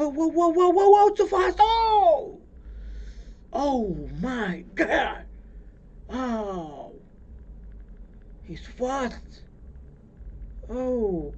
Whoa, whoa, whoa, whoa, whoa, whoa, too fast. Oh! Oh my god! Oh! He's fast. Oh!